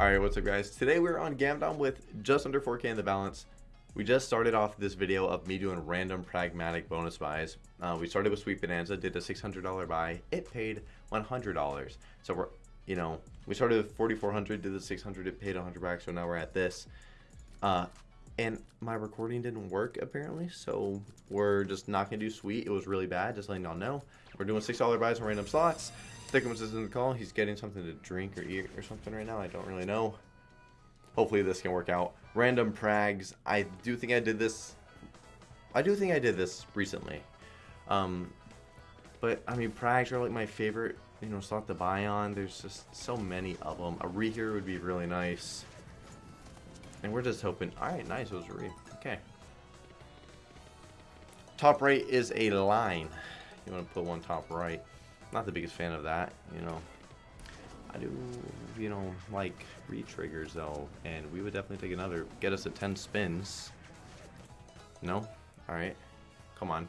Alright, what's up guys? Today we're on Gamdom with just under 4k in the balance. We just started off this video of me doing random pragmatic bonus buys. Uh, we started with Sweet Bonanza, did a $600 buy. It paid $100. So we're, you know, we started with 4400 did the 600 it paid 100 back, so now we're at this. Uh, and my recording didn't work apparently, so we're just not gonna do Sweet. It was really bad, just letting y'all know. We're doing $6 buys on random slots. Thickums is in the call. He's getting something to drink or eat or something right now. I don't really know. Hopefully this can work out. Random prags. I do think I did this. I do think I did this recently. Um, but I mean, prags are like my favorite, you know, slot to buy on. There's just so many of them. A re here would be really nice. And we're just hoping. All right, nice. A. Okay. Top right is a line. You want to put one top right. Not the biggest fan of that, you know. I do, you know, like re-triggers though, and we would definitely take another. Get us a 10 spins. No? Alright. Come on.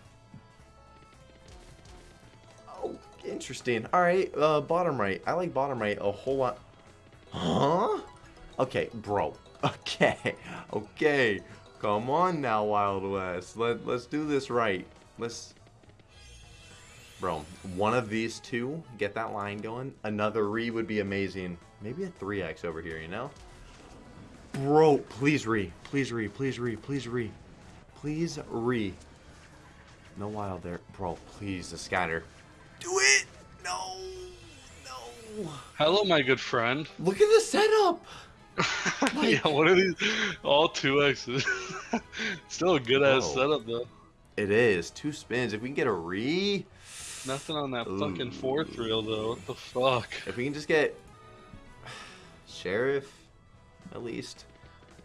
Oh, interesting. Alright, uh, bottom right. I like bottom right a whole lot. Huh? Okay, bro. Okay. Okay. Come on now, Wild West. Let, let's do this right. Let's Bro, one of these two, get that line going. Another re would be amazing. Maybe a 3x over here, you know? Bro, please re. Please re. Please re. Please re. Please re. No wild there. Bro, please, the scatter. Do it! No! No! Hello, my good friend. Look at the setup! yeah, what are these? All two X's. Still a good ass setup, though. It is. Two spins. If we can get a re. Nothing on that Ooh. fucking fourth reel though. What the fuck? If we can just get sheriff, at least.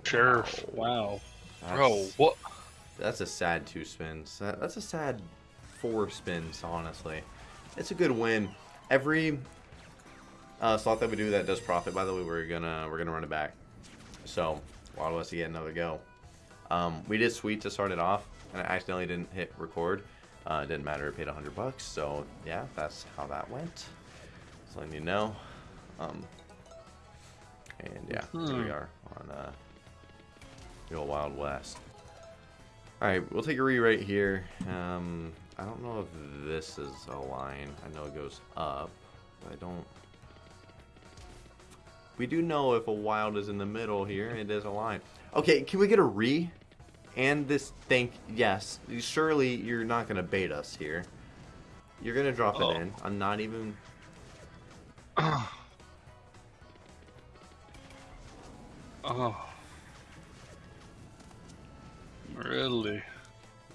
Sheriff. Wow. wow. Bro, what? That's a sad two spins. That's a sad four spins, honestly. It's a good win. Every uh, slot that we do that does profit, by the way, we're gonna we're gonna run it back. So Wild West to get another go. Um, we did sweet to start it off, and I accidentally didn't hit record. Uh, it didn't matter, it paid 100 bucks, so yeah, that's how that went. Just letting you know. Um, and yeah, hmm. here we hmm. are on uh, the old Wild West. Alright, we'll take a re right here. Um, I don't know if this is a line. I know it goes up, but I don't... We do know if a wild is in the middle here, it is a line. Okay, can we get a re? And this think yes, surely you're not gonna bait us here. You're gonna drop oh. it in. I'm not even. Oh. Really?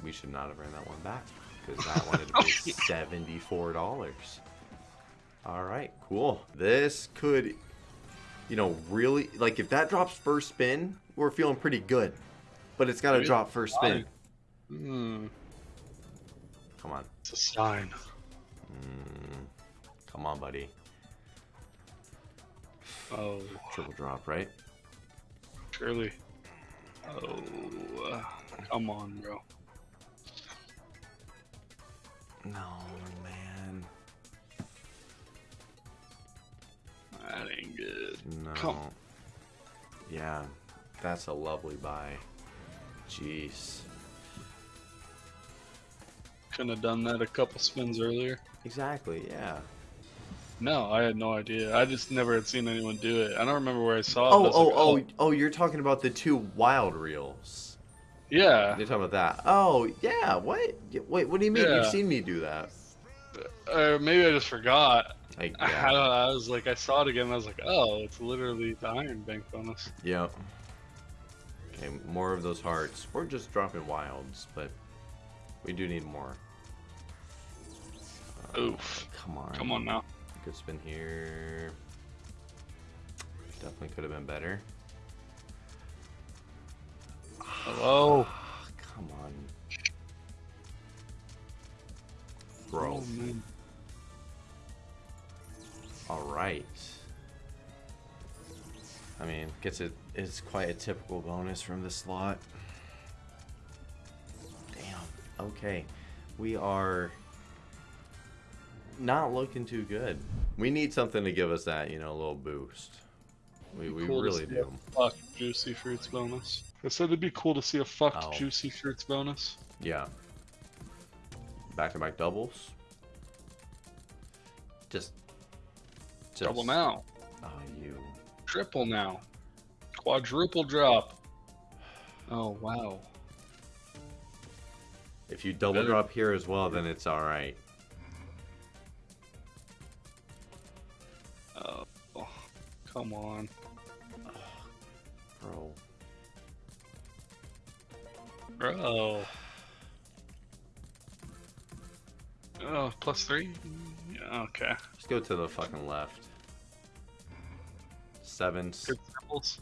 We should not have ran that one back because that wanted to be oh, seventy-four dollars. All right, cool. This could, you know, really like if that drops first spin, we're feeling pretty good. But it's got to drop first spin. Hmm. Come on. It's a sign. Mm. Come on, buddy. Oh. Triple drop, right? Surely. Oh. Come on, bro. No, man. That ain't good. No. Come. Yeah, that's a lovely buy. Jeez. Couldn't have done that a couple spins earlier. Exactly, yeah. No, I had no idea. I just never had seen anyone do it. I don't remember where I saw oh, it. Oh, like, oh, oh, oh, you're talking about the two wild reels. Yeah. You're talking about that. Oh, yeah. What? Wait, what do you mean? Yeah. You've seen me do that. Uh, maybe I just forgot. Like, yeah. I, I, was like, I saw it again. I was like, oh, it's literally the Iron Bank bonus. Yep. Okay, more of those hearts. We're just dropping wilds, but we do need more. Uh, Oof. Come on. Come on now. Good spin here. Definitely could have been better. Hello. Come on. Bro. Oh, All right. I mean, gets it is quite a typical bonus from this slot. Damn. Okay. We are not looking too good. We need something to give us that, you know, a little boost. We, we cool really do. fuck juicy fruits bonus. I said it'd be cool to see a fuck oh. juicy fruits bonus. Yeah. Back to back doubles. Just, just double now. Oh, you. Triple now. Quadruple drop. Oh wow. If you double Better. drop here as well, then it's all right. Oh, oh come on. bro. Bro. Oh, plus three? Yeah, okay. Just go to the fucking left. Seven. Good symbols.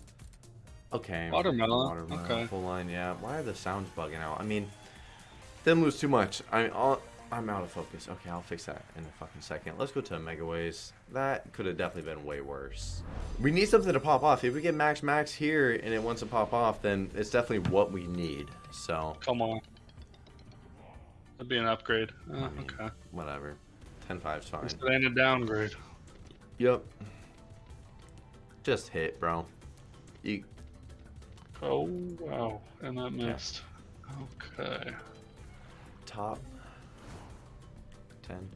Okay. Watermelon. Watermelon. Okay. Full line, yeah. Why are the sounds bugging out? I mean, didn't lose too much. I mean, I'll, I'm out of focus. Okay, I'll fix that in a fucking second. Let's go to Mega Ways. That could have definitely been way worse. We need something to pop off. If we get Max Max here and it wants to pop off, then it's definitely what we need. So. Come on. That'd be an upgrade. Oh, I uh, mean, okay. Whatever. 10-5's fine. Instead and a downgrade. Yep. Just hit, bro. You. Oh wow, and that missed. Okay top. 10.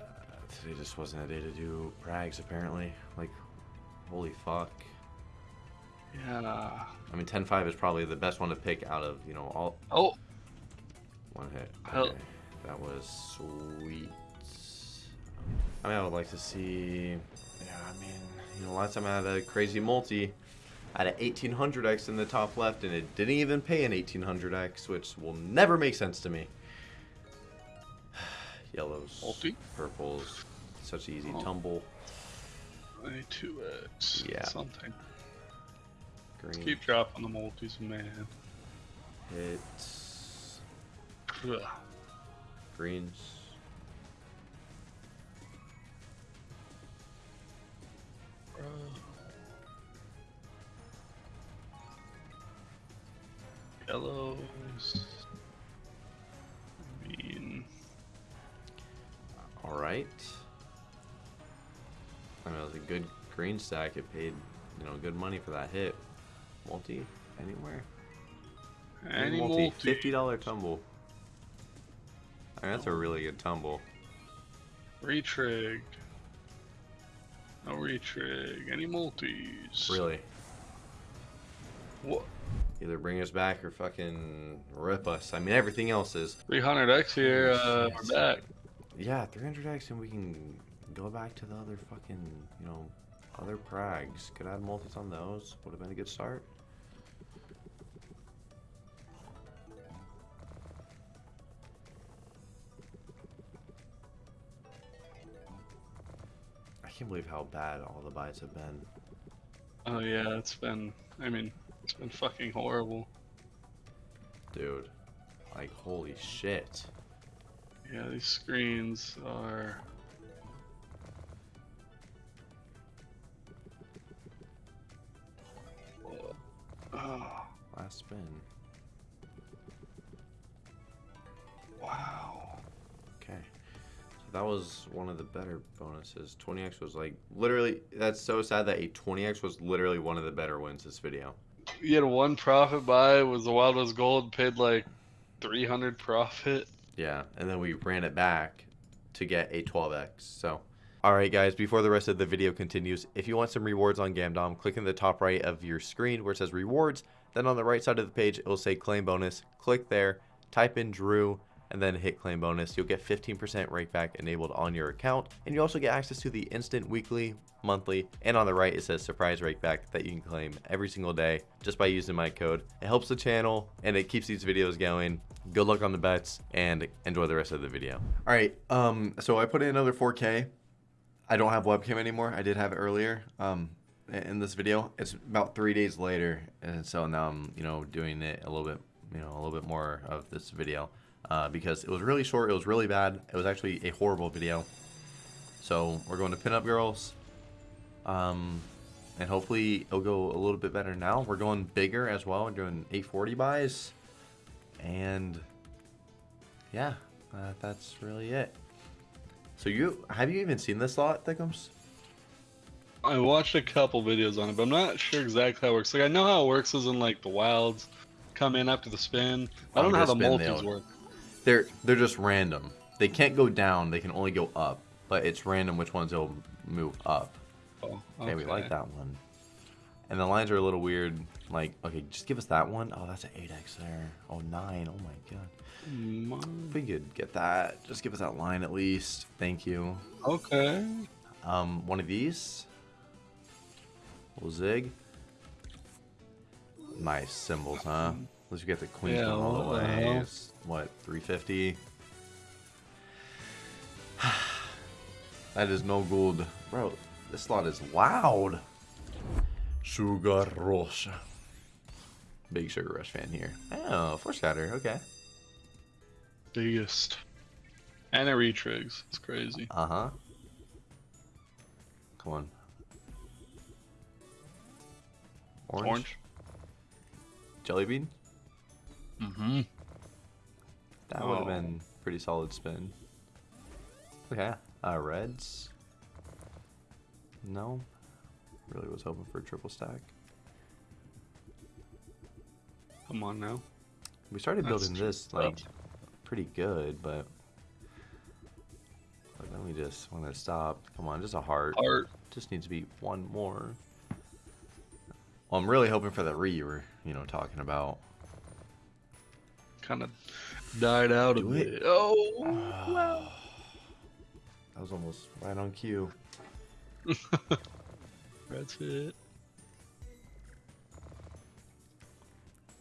Uh, today just wasn't a day to do prags, apparently. Like, holy fuck. Yeah. I mean, 10-5 is probably the best one to pick out of, you know, all... Oh! One hit. Okay. That was sweet. I mean, I would like to see... Yeah, I mean, you know, last time I had a crazy multi, I had an 1800X in the top left, and it didn't even pay an 1800X, which will never make sense to me. Yellows, Multi? purples, such easy oh. tumble. 22X. Yeah. Something. Green. Keep dropping the multis, man. Hits. Greens. Uh, yellows. Green. Alright. I mean, it was a good green stack. It paid, you know, good money for that hit. Multi? Anywhere? Any multi. $50 tumble. I that's a really good tumble. Retrig. No retrig. Any multis. Really? What? Either bring us back or fucking rip us. I mean, everything else is. 300x here, uh, we're back. Yeah, 300x and we can go back to the other fucking, you know, other prags. Could add multis on those. Would have been a good start. Can't believe how bad all the buys have been. Oh yeah, it's been, I mean, it's been fucking horrible. Dude, like holy shit. Yeah, these screens are... Oh. Last spin. Wow. That was one of the better bonuses. 20x was like, literally, that's so sad that a 20x was literally one of the better wins this video you had one profit buy was the Wild West Gold paid like 300 profit. Yeah, and then we ran it back to get a 12x. So, all right, guys. Before the rest of the video continues, if you want some rewards on Gamdom, click in the top right of your screen where it says rewards. Then on the right side of the page, it will say claim bonus. Click there, type in Drew, and then hit claim bonus. You'll get 15% rake back enabled on your account. And you also get access to the instant weekly, monthly, and on the right it says surprise rake back that you can claim every single day just by using my code. It helps the channel and it keeps these videos going. Good luck on the bets and enjoy the rest of the video. All right, um, so I put in another 4K. I don't have webcam anymore. I did have it earlier. Um, in this video, it's about three days later, and so now I'm, you know, doing it a little bit, you know, a little bit more of this video uh, because it was really short. It was really bad. It was actually a horrible video. So we're going to Pinup Girls. Um, and hopefully it'll go a little bit better now. We're going bigger as well. We're doing 840 buys. And yeah, uh, that's really it. So you have you even seen this slot, Thickums? I watched a couple videos on it, but I'm not sure exactly how it works. Like I know how it works is in like the wilds come in after the spin. I don't know how the multis work. They're they're just random. They can't go down. They can only go up. But it's random which ones they'll move up. Oh, okay. okay. we like that one. And the lines are a little weird. Like, okay, just give us that one. Oh, that's an 8x there. Oh, 9. Oh, my God. Mm. If we could get that, just give us that line at least. Thank you. Okay. Um, one of these. Little zig. Nice symbols, huh? Let's get the queen yeah, all the way. What, 350? that is no good. Bro, this slot is loud. Sugar Rush. Big Sugar Rush fan here. Oh, Force Scatter, okay. Biggest. And it retrigs. It's crazy. Uh-huh. Come on. Orange? Orange. Jelly bean? Mm-hmm. That oh. would have been pretty solid spin. Okay. Uh, reds? No. Really was hoping for a triple stack. Come on now. We started That's building this like pretty good, but, but then we just want to stop. Come on, just a heart. Heart. Just needs to be one more. Well, I'm really hoping for the re you were, you know, talking about. Kind of died out Do a it. Oh, ah. wow. That was almost right on cue. That's it.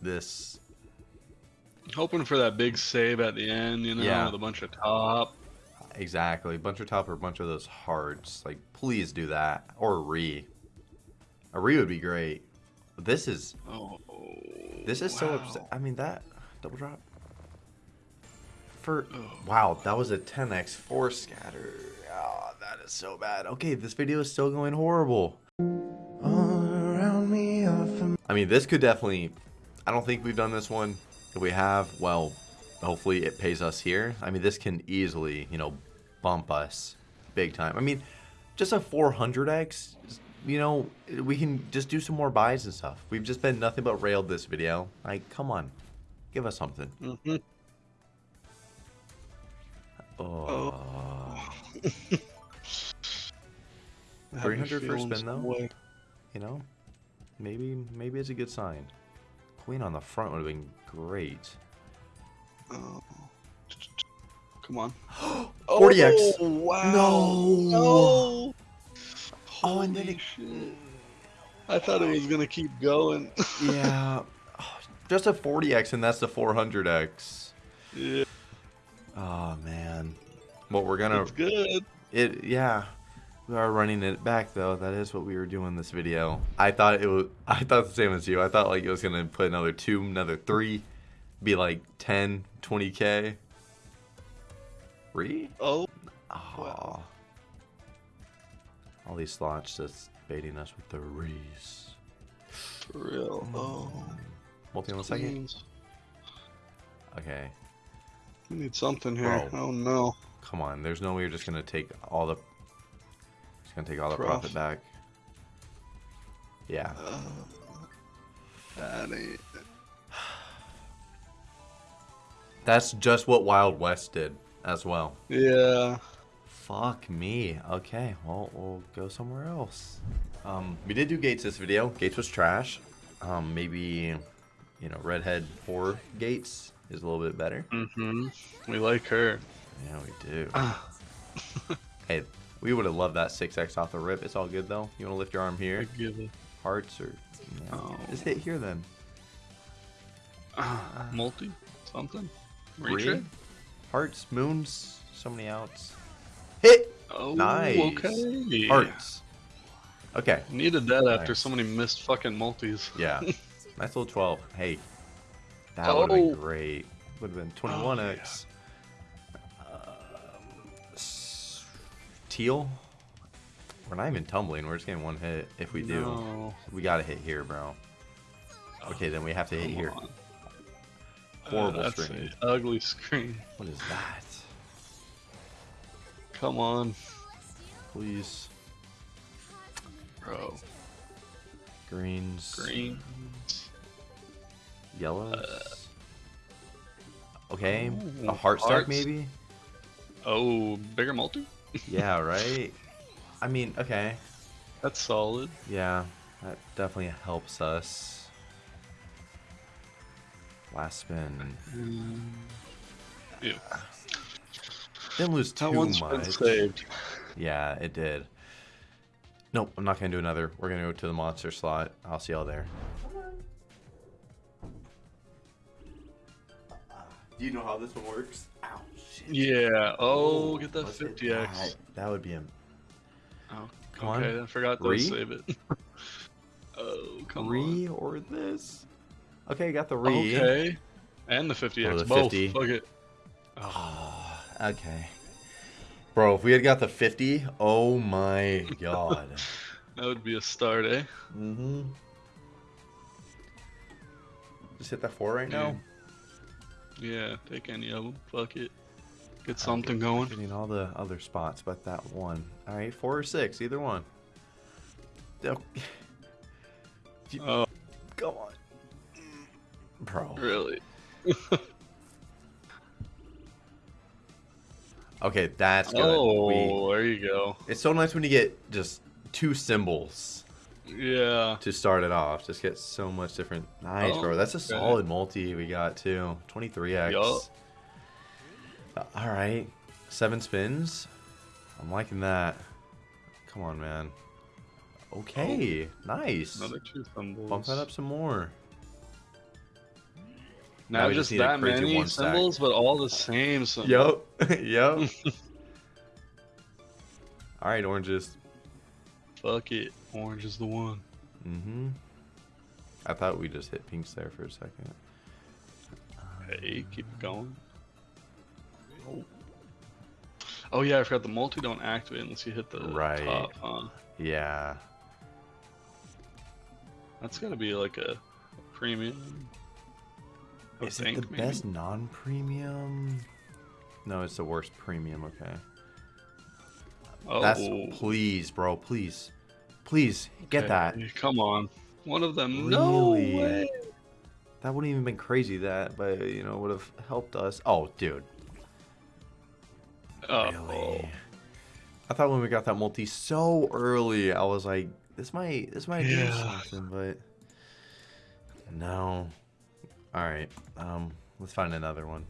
This. Hoping for that big save at the end, you know, yeah. with a bunch of top. Exactly. Bunch of top or a bunch of those hearts. Like, please do that. Or a re. A re would be great. This is. Oh. This is wow. so upset. I mean, that. Double drop. For. Oh. Wow, that was a 10x force scatter. Oh, that is so bad. Okay, this video is still going horrible. I mean, this could definitely... I don't think we've done this one. If we have, well, hopefully it pays us here. I mean, this can easily, you know, bump us big time. I mean, just a 400x, you know, we can just do some more buys and stuff. We've just been nothing but railed this video. Like, come on. Give us something. Mm -hmm. Oh. oh. 300 for spin though. You know, maybe maybe it's a good sign. Queen on the front would have been great. Oh. Come on. 40x. Oh, wow. No. No. Oh, and then it... shit. I thought it was gonna keep going. yeah. Just a 40x and that's the 400x. Yeah. Oh man. Well, we're gonna. It's good. It yeah. We are running it back though. That is what we were doing this video. I thought it was. I thought the same as you. I thought like it was gonna put another two, another three, be like 10, 20 k. Re? Oh. Oh. Wow. All these slots just baiting us with the rees. For real. Hmm. Oh. Multi on the second. Okay. We need something here. Bro. Oh no. Come on. There's no way you're just gonna take all the just gonna take all the Prof. profit back. Yeah. Uh, that ain't. That's just what Wild West did as well. Yeah. Fuck me. Okay, well, we'll go somewhere else. Um, we did do Gates this video. Gates was trash. Um, maybe, you know, Redhead or Gates is a little bit better. Mm-hmm. We like her. Yeah, we do. hey, we would have loved that 6x off the rip. It's all good, though. You want to lift your arm here? Hearts or... oh. Just hit here, then. Uh, multi? Something? Retread? Hearts, moons, so many outs. Hit! Oh, nice. okay. Hearts. Okay. Needed that nice. after so many missed fucking multis. Yeah. nice little 12. Hey. That oh. would have been great. Would have been 21x. Oh, teal. We're not even tumbling. We're just getting one hit. If we do, no. we gotta hit here, bro. Okay, then we have to hit here. On. Horrible uh, screen. ugly screen. What is that? come on. Please. Bro. Greens. Greens. Yellows. Uh, okay. Ooh, a heart stack hearts. maybe? Oh, bigger multi? yeah, right? I mean, okay. That's solid. Yeah, that definitely helps us. Last spin. Ew. Didn't lose That too one's been much. saved. Yeah, it did. Nope, I'm not gonna do another. We're gonna go to the monster slot. I'll see y'all there. Do you know how this one works? Ow, shit. Yeah. Oh, get that 50x. That, that would be him. Oh, Come on. okay, I forgot to Three? save it. oh, come Re on. or this? Okay, got the re. Okay. And the 50x. Or the Both. 50. Fuck it. Oh, okay. Bro, if we had got the 50, oh my god. That would be a start, eh? mm-hmm. Just hit that four right now. Yeah, take any of them. Fuck it. Get something going. Getting all the other spots, but that one. All right, four or six, either one. Oh, Oh, Come on, bro. really? Okay, that's good. Oh, We, there you go. it's so nice when you get just two symbols Yeah. to start it off. Just get so much different. Nice, Oh, bro. That's a okay. solid multi we got too. 23x. Yup. Uh, all right, seven spins. I'm liking that. Come on, man. Okay, nice. Another two symbols. Bump that up some more. Now Not we just just that many symbols, but all the same symbols. Yep. yup. All right, oranges. Fuck it. Orange is the one. Mm-hmm. I thought we just hit pinks there for a second. Hey, keep it going. Oh. Oh yeah, I forgot the multi don't activate unless you hit the Right. top, huh? Yeah. That's gotta be like a premium. I Is it the maybe? best non-premium? No, it's the worst premium. Okay. Oh, That's please, bro. Please, please get that. Come on. One of them. No way. That wouldn't even been crazy. That, but you know, would have helped us. Oh, dude. Oh, Really? I thought when we got that multi so early, I was like, this might, this might do Yeah. something, but no. All right, um, let's find another one.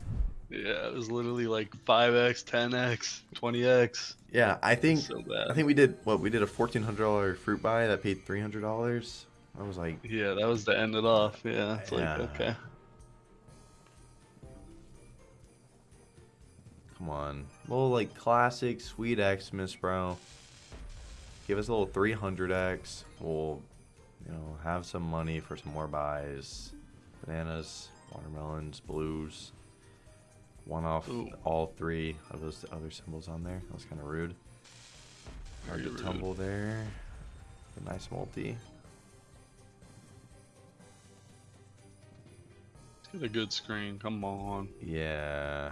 Yeah, it was literally like 5x, 10x, 20x. Yeah, I think, so. I think we did what we did a fourteen hundred dollar fruit buy that paid three hundred dollars. I was like, Yeah, that was to end it off. Yeah, it's like, Yeah. okay. come on, little like classic sweet Xmas, bro. Give us a little three hundred X. We'll, you know, have some money for some more buys. Bananas, watermelons, blues. One off Ooh. all three of those other symbols on there. That was kind of rude. Hard Very to rude. tumble there. A nice multi. Get a good screen. Come on. Yeah.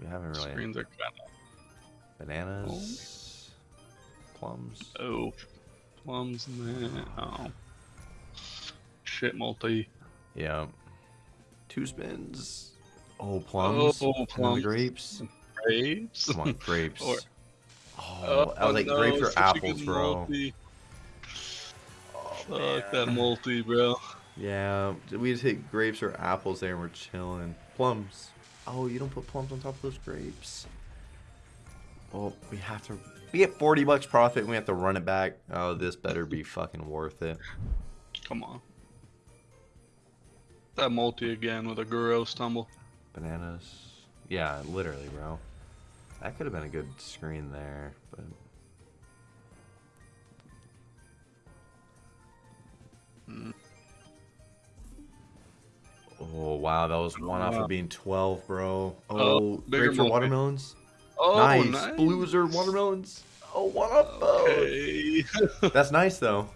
We haven't really. Screens are kind of. Bananas. Oh. Plums. Oh. Plums in there. Oh. Shit, multi. Yeah. Two spins. Oh, plums. Oh, plums. grapes. Grapes. Come on, grapes. Or- oh, I was like, no, grapes or apples, bro. multi. Oh, Fuck that multi, bro. Yeah, we just hit grapes or apples there and we're chilling. Plums. Oh, you don't put plums on top of those grapes. Well, we have to. We get 40 bucks profit and we have to run it back. Oh, this better be fucking worth it. Come on. That multi again with a gross tumble. Bananas. Yeah, literally, bro. That could have been a good screen there, but. Mm. Oh wow, that was one off Wow. of being 12, bro. Oh, Oh, bigger grapes or watermelons? Oh, nice. nice. Blues or watermelons? Oh, one up. Okay. That's nice though.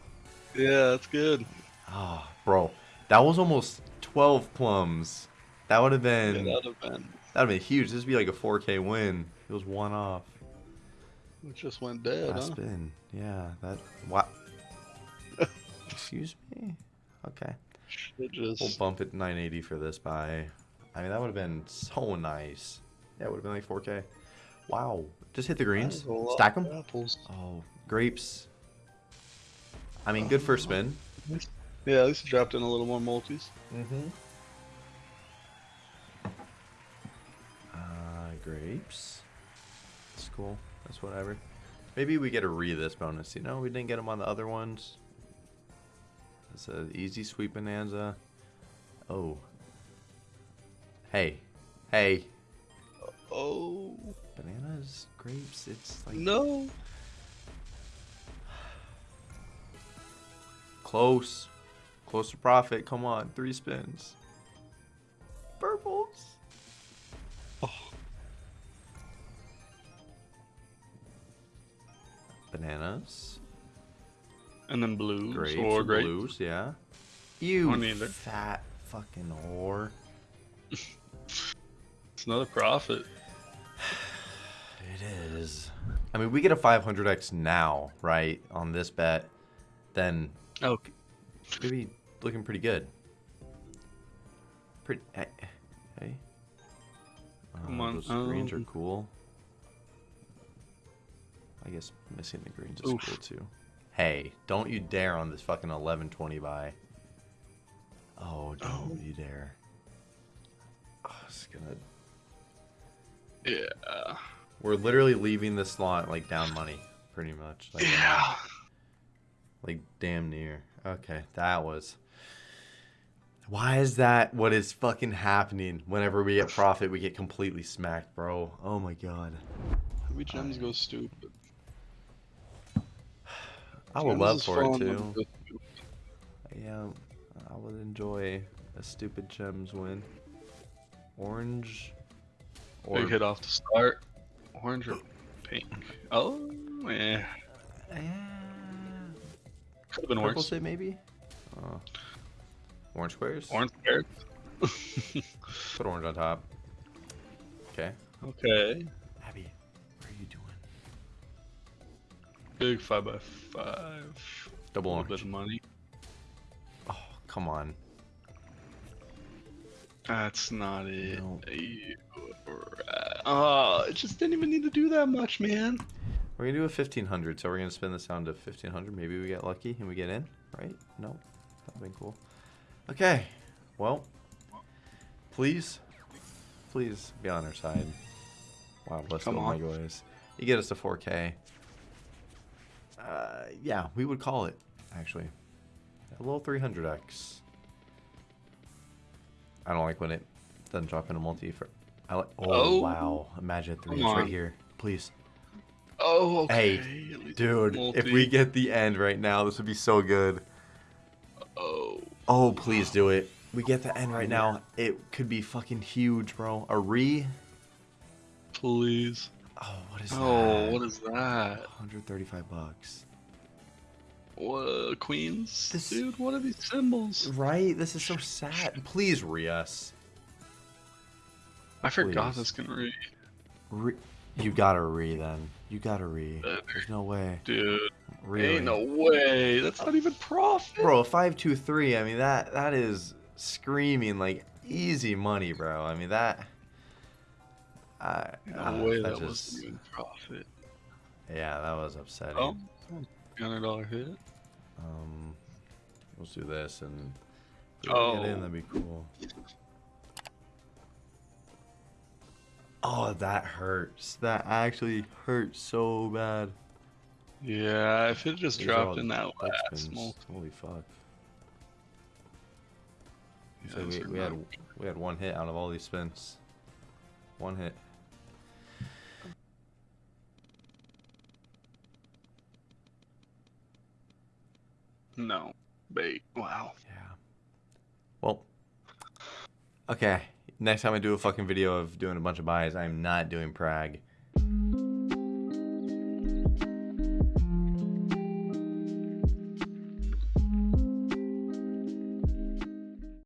yeah, that's good. Oh, bro, that was almost 12 plums. That would have Yeah, been that'd have been. that'd have been huge. This would be like a 4K win. It was one off. It just went dead. Last huh? spin. Yeah, that. What? Excuse me? Okay. It just. We'll bump it 980 for this buy. I mean, that would have been so nice. Yeah, it would have been like 4K. Wow. Just hit the greens. Stack them. Apples. Oh, grapes. I mean, good first spin. Yeah, at least dropped in a little more multis. Mm-hmm. Grapes. That's cool. That's whatever. Maybe we get a re this bonus. You know, we didn't get them on the other ones. It's an easy sweet bonanza. Oh. Hey. Hey. Oh Bananas, grapes, it's like no! close. Close to profit. Come on, three spins. Purples. Bananas. and then blues Grapes. or grapes. Blues, yeah. You fat fucking whore. It's another profit. It is. I mean, we get a 500x now, right, on this bet, then Oh, maybe looking pretty good. Pretty. Hey. hey. Come Uh, on, Those screens are um, cool. I guess missing the greens is Oof. cool too. Hey, don't you dare on this fucking 1120 buy. Oh, don't Oh. you dare. Oh, it's gonna. yeah. We're literally leaving this slot like down money, pretty much. Like, Yeah. Like damn near. Okay, that was. Why is that what is fucking happening? Whenever we get profit, we get completely smacked, bro. Oh my god. Maybe gems go stupid. I would love for it fun too. it goes stupid. Yeah, I would enjoy a stupid gems win. Orange. Or Big hit off the start. Orange or pink? Oh, yeah. Yeah. Could have been Purple worse. say maybe. Oh. Orange squares. Orange squares. Put orange on top. Okay. okay. Big five by five. Double A bit of money. Oh, come on. That's not it. No. Oh, it just didn't even need to do that much, man. We're gonna do a 1500, so we're gonna spin this down to 1500. Maybe we get lucky and we get in, right? No, that'd be cool. Okay, well, please, please be on our side. Wow, Come go, my boys. You get us to 4K. Uh, yeah, we would call it actually a little 300x. I don't like when it doesn't drop in a multi for. I like. Oh, Oh. wow! Imagine three right here, please. Oh, okay. Hey, Dude, if we get the end right now, this would be so good. Oh, Oh, please do it. We get the end right now. It could be fucking huge, bro. A re? please. Oh, what is Oh, that? what is that? 135 bucks. What queens? This- Dude, what are these symbols? Right? This is so sad. Please re us. I forgot Please. this can read. Re- you gotta re then. You gotta re. Uh, There's no way. Dude, Really? ain't no way. That's not even profit. Bro, a 523, I mean, that that is screaming like easy money, bro. I mean, that. I, No ah, way that that just, wasn't even profit. Yeah, that was upsetting. Oh, hundred dollar hit. Um, let's do this and Oh. get in. That'd be cool. Oh, that hurts. That actually hurts so bad. Yeah, if it just These dropped in that last spins. Holy fuck! Yeah, So we, we had we had one hit out of all these spins. One hit. No. Bait. Wow. Yeah. Well. Okay. Next time I do a fucking video of doing a bunch of buys, I'm not doing Prague.